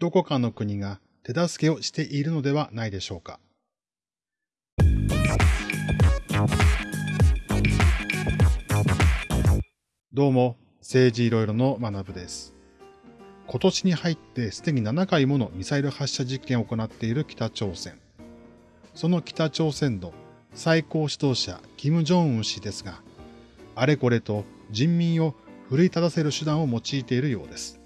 どこかの国が手助けをしているのではないでしょうか。どうも、政治いろいろの学部です。今年に入ってすでに7回ものミサイル発射実験を行っている北朝鮮。その北朝鮮の最高指導者、金正恩氏ですが、あれこれと人民を奮い立たせる手段を用いているようです。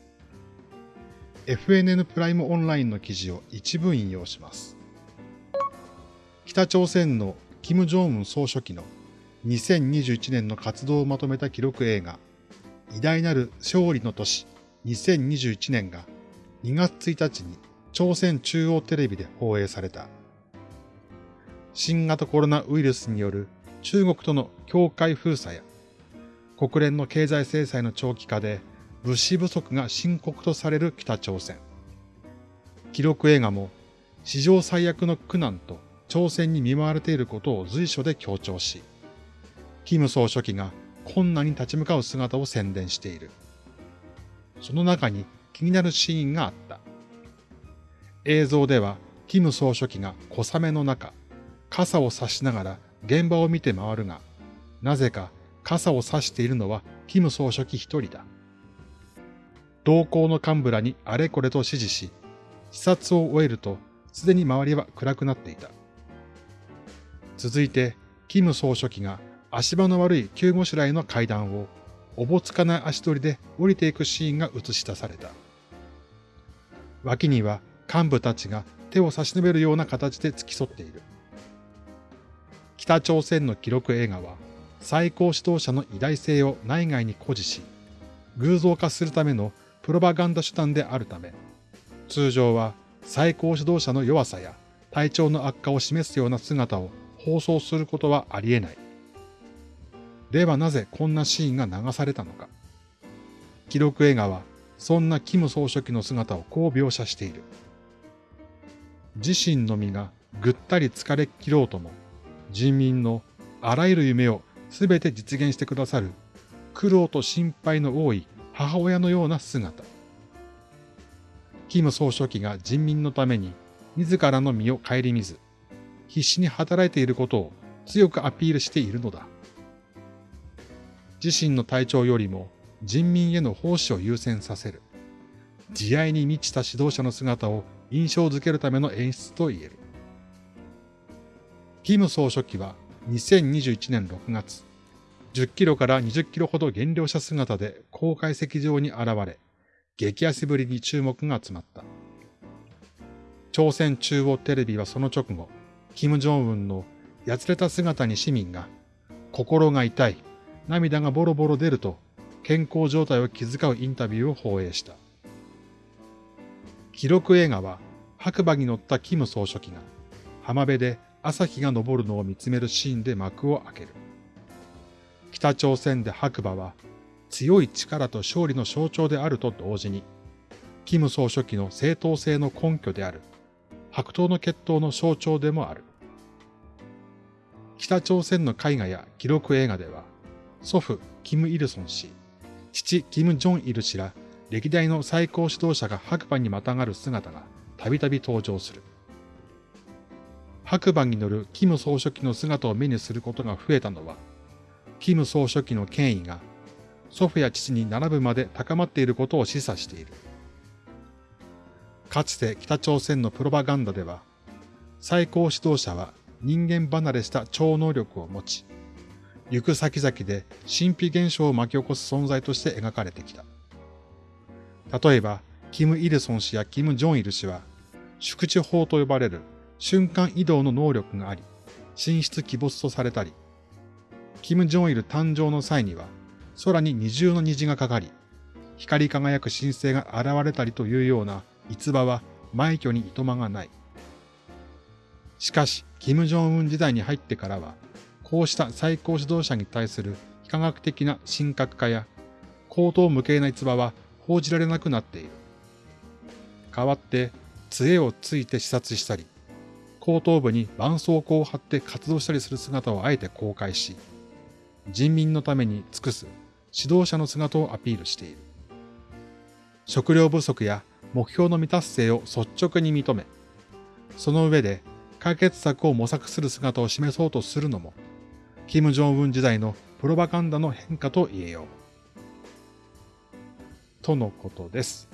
FNN プライムオンラインの記事を一部引用します。北朝鮮の金正恩総書記の2021年の活動をまとめた記録映画、偉大なる勝利の年2021年が2月1日に朝鮮中央テレビで放映された。新型コロナウイルスによる中国との境界封鎖や国連の経済制裁の長期化で物資不足が深刻とされる北朝鮮。記録映画も史上最悪の苦難と朝鮮に見舞われていることを随所で強調し、キム総書記が困難に立ち向かう姿を宣伝している。その中に気になるシーンがあった。映像では、キム総書記が小雨の中、傘を差しながら現場を見て回るが、なぜか傘を差しているのはキム総書記一人だ。同行の幹部らにあれこれと指示し、視察を終えると、すでに周りは暗くなっていた。続いて、キム総書記が足場の悪い救護らへの階段をおぼつかない足取りで降りていくシーンが映し出された。脇には幹部たちが手を差し伸べるような形で付き添っている。北朝鮮の記録映画は最高指導者の偉大性を内外に誇示し、偶像化するためのプロパガンダ手段であるため、通常は最高指導者の弱さや体調の悪化を示すような姿を放送することはあり得ない。ではなぜこんなシーンが流されたのか。記録映画はそんなキム総書記の姿をこう描写している。自身の身がぐったり疲れ切ろうとも、人民のあらゆる夢をすべて実現してくださる苦労と心配の多い母親のような姿。キム総書記が人民のために自らの身を顧みず、必死に働いていることを強くアピールしているのだ。自身の体調よりも人民への奉仕を優先させる。慈愛に満ちた指導者の姿を印象づけるための演出と言える。キム総書記は2021年6月、10キロから20キロほど減量した姿で公開席上に現れ、激安ぶりに注目が集まった。朝鮮中央テレビはその直後、金正恩のやつれた姿に市民が、心が痛い、涙がボロボロ出ると、健康状態を気遣うインタビューを放映した。記録映画は、白馬に乗ったキム総書記が、浜辺で朝日が昇るのを見つめるシーンで幕を開ける。北朝鮮で白馬は、強い力と勝利の象徴であると同時に、キム総書記の正当性の根拠である白頭の血統の象徴でもある。北朝鮮の絵画や記録映画では、祖父キム・イルソン氏、父キム・ジョンイル氏ら歴代の最高指導者が白馬にまたがる姿がたびたび登場する。白馬に乗るキム総書記の姿を目にすることが増えたのは、キム総書記の権威が祖父や父に並ぶまで高まっていることを示唆している。かつて北朝鮮のプロパガンダでは、最高指導者は人間離れした超能力を持ち、行く先々で神秘現象を巻き起こす存在として描かれてきた。例えば、キム・イルソン氏やキム・ジョンイル氏は、宿地法と呼ばれる瞬間移動の能力があり、神出鬼没とされたり、キム・ジョンイル誕生の際には、空に二重の虹がかかり、光り輝く神聖が現れたりというような逸話は枚挙にいとまがない。しかし、金正恩時代に入ってからは、こうした最高指導者に対する非科学的な神格化や、高等無形な逸話は報じられなくなっている。代わって、杖をついて視察したり、後頭部に絆創膏を貼って活動したりする姿をあえて公開し、人民のために尽くす指導者の姿をアピールしている。食料不足や目標の未達成を率直に認め、その上で解決策を模索する姿を示そうとするのも、金正恩時代のプロパガンダの変化と言えよう。とのことです。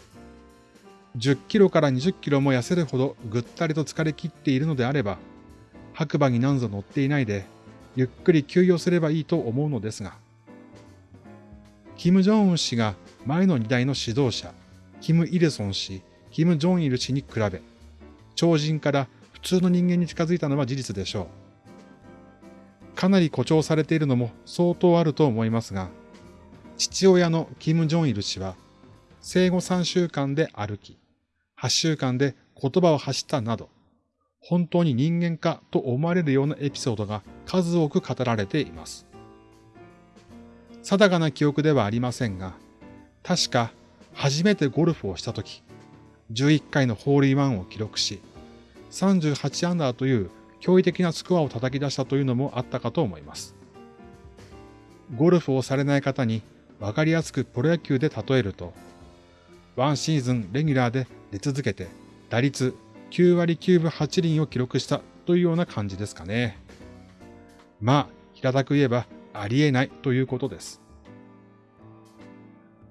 10キロから20キロも痩せるほどぐったりと疲れ切っているのであれば、白馬に何ぞ乗っていないで、ゆっくり休養すればいいと思うのですが、金正恩氏が前の2代の指導者、キム・イルソン氏、キム・ジョンイル氏に比べ、超人から普通の人間に近づいたのは事実でしょう。かなり誇張されているのも相当あると思いますが、父親のキム・ジョンイル氏は、生後3週間で歩き、8週間で言葉を発したなど、本当に人間かと思われるようなエピソードが数多く語られています。定かな記憶ではありませんが、確か初めてゴルフをしたとき、11回のホールインワンを記録し、38アンダーという驚異的なスコアを叩き出したというのもあったかと思います。ゴルフをされない方に分かりやすくプロ野球で例えると、ワンシーズンレギュラーで出続けて打率9割9分8厘を記録したというような感じですかね。まあ、平たく言えばありえないということです。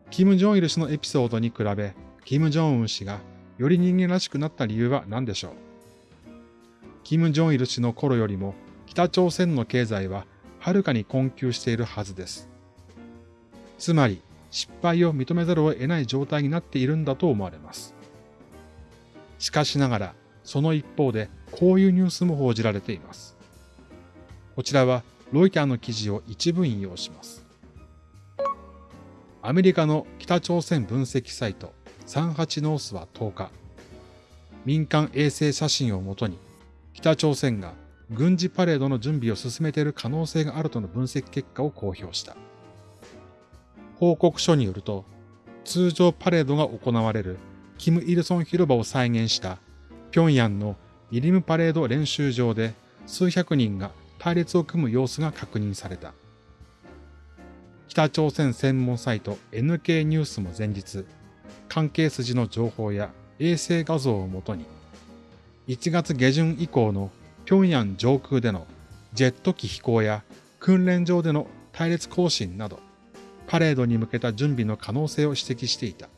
キム・ジョンイル氏のエピソードに比べ、キム・ジョンウン氏がより人間らしくなった理由は何でしょう？キム・ジョンイル氏の頃よりも北朝鮮の経済ははるかに困窮しているはずです。つまり、失敗を認めざるを得ない状態になっているんだと思われます。しかしながら、その一方でこういうニュースも報じられています。こちらはロイターの記事を一部引用します。アメリカの北朝鮮分析サイト38ノースは10日、民間衛星写真をもとに北朝鮮が軍事パレードの準備を進めている可能性があるとの分析結果を公表した。報告書によると、通常パレードが行われるキム・イルソン広場を再現した平壌のイリムパレード練習場で数百人が隊列を組む様子が確認された。北朝鮮専門サイト NK ニュースも前日、関係筋の情報や衛星画像をもとに、1月下旬以降の平壌上空でのジェット機飛行や訓練場での隊列行進など、パレードに向けた準備の可能性を指摘していた。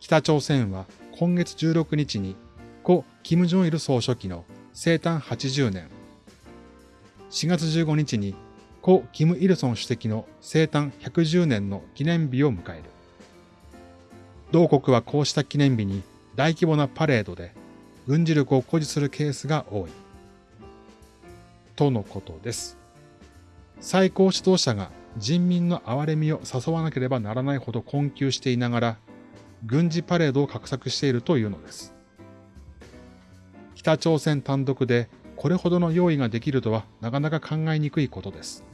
北朝鮮は今月16日に故・金正日総書記の生誕80年、4月15日に故・金日成主席の生誕110年の記念日を迎える。同国はこうした記念日に大規模なパレードで軍事力を誇示するケースが多い。とのことです。最高指導者が人民の憐れみを誘わなければならないほど困窮していながら、軍事パレードを画策しているというのです。北朝鮮単独でこれほどの用意ができるとはなかなか考えにくいことです。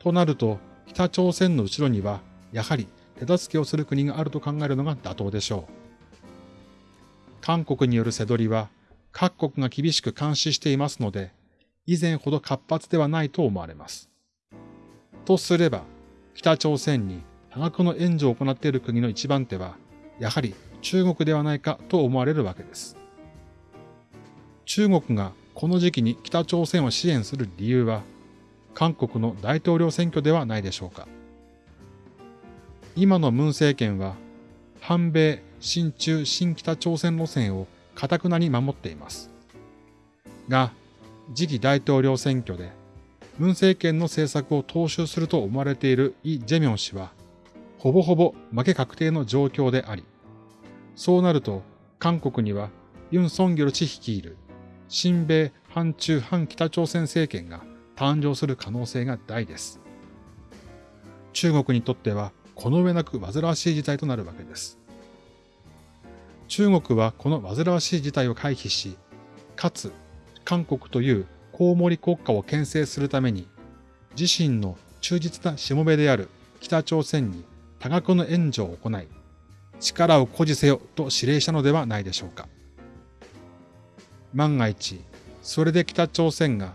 となると、北朝鮮の後ろには、やはり手助けをする国があると考えるのが妥当でしょう。韓国による背取りは、各国が厳しく監視していますので、以前ほど活発ではないと思われます。とすれば、北朝鮮に多額の援助を行っている国の一番手は、やはり中国ではないかと思われるわけです。中国がこの時期に北朝鮮を支援する理由は、韓国の大統領選挙ではないでしょうか。今の文政権は、反米、親中、新北朝鮮路線を堅くなに守っています。が、次期大統領選挙で、文政権の政策を踏襲すると思われているイ・ジェミョン氏は、ほぼほぼ負け確定の状況であり、そうなると韓国にはユン・ソンギョル氏率いる新米反中反北朝鮮政権が誕生する可能性が大です。中国にとってはこの上なく煩わしい事態となるわけです。中国はこの煩わしい事態を回避し、かつ韓国というコウモリ国家を牽制するために、自身の忠実なしもべである北朝鮮に多額の援助を行い、力を誇示せよと指令したのではないでしょうか。万が一、それで北朝鮮が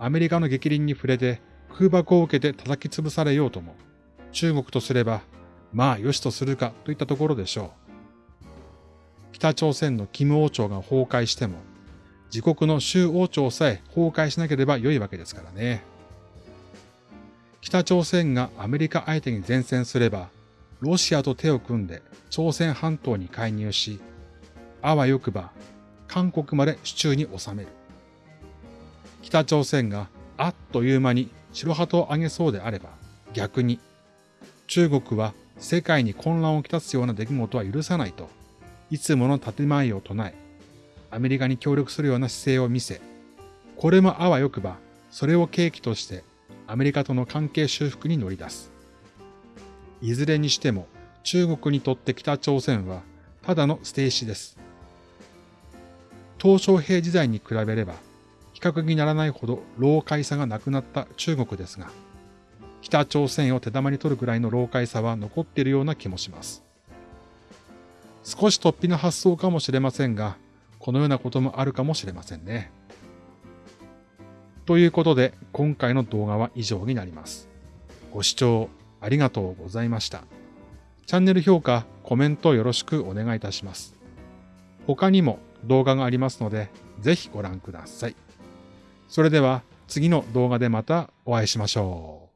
アメリカの激鱗に触れて空爆を受けて叩き潰されようとも、中国とすればまあ良しとするかといったところでしょう。北朝鮮の金王朝が崩壊しても、自国の州王朝さえ崩壊しなければ良いわけですからね。北朝鮮がアメリカ相手に前線すれば、ロシアと手を組んで朝鮮半島に介入し、あわよくば韓国まで手中に収める。北朝鮮があっという間に白旗を上げそうであれば、逆に中国は世界に混乱をきたすような出来事は許さないと、いつもの建前を唱え、アメリカに協力するような姿勢を見せ、これもあわよくば、それを契機としてアメリカとの関係修復に乗り出す。いずれにしても中国にとって北朝鮮はただの捨て石です。鄧小平時代に比べれば比較にならないほど老快さがなくなった中国ですが、北朝鮮を手玉に取るぐらいの老快さは残っているような気もします。少し突飛な発想かもしれませんが、このようなこともあるかもしれませんね。ということで、今回の動画は以上になります。ご視聴ありがとうございました。チャンネル評価、コメントよろしくお願いいたします。他にも動画がありますので、ぜひご覧ください。それでは次の動画でまたお会いしましょう。